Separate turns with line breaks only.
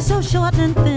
so short and thin.